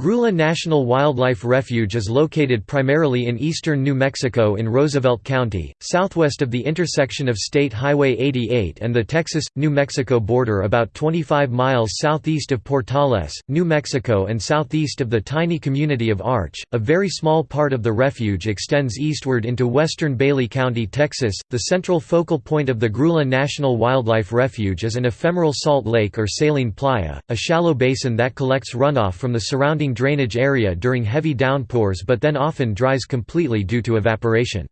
Grulla National Wildlife Refuge is located primarily in eastern New Mexico in Roosevelt County, southwest of the intersection of State Highway 88 and the Texas-New Mexico border about 25 miles southeast of Portales, New Mexico and southeast of the tiny community of Arch. A very small part of the refuge extends eastward into western Bailey County, Texas. The central focal point of the Grulla National Wildlife Refuge is an ephemeral salt lake or saline playa, a shallow basin that collects runoff from the surrounding drainage area during heavy downpours but then often dries completely due to evaporation.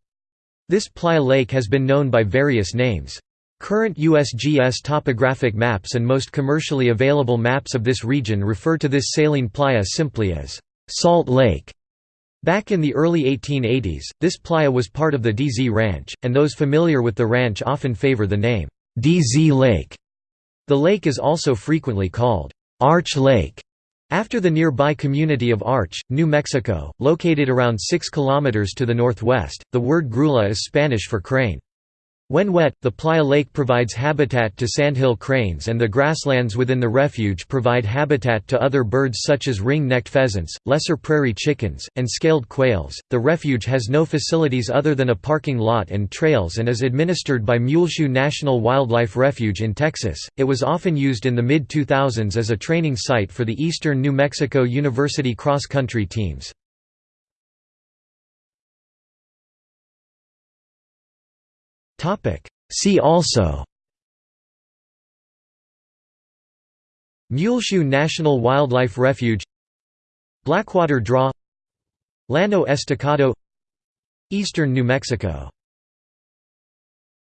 This playa lake has been known by various names. Current USGS topographic maps and most commercially available maps of this region refer to this saline playa simply as Salt Lake. Back in the early 1880s, this playa was part of the DZ Ranch, and those familiar with the ranch often favor the name DZ Lake. The lake is also frequently called Arch Lake after the nearby community of Arch, New Mexico, located around 6 kilometers to the northwest, the word grulla is Spanish for crane. When wet, the Playa Lake provides habitat to sandhill cranes and the grasslands within the refuge provide habitat to other birds such as ring-necked pheasants, lesser prairie chickens, and scaled quails. The refuge has no facilities other than a parking lot and trails and is administered by Muleshoe National Wildlife Refuge in Texas. It was often used in the mid-2000s as a training site for the Eastern New Mexico University cross-country teams. See also Muleshoe National Wildlife Refuge Blackwater Draw Llano Estacado Eastern New Mexico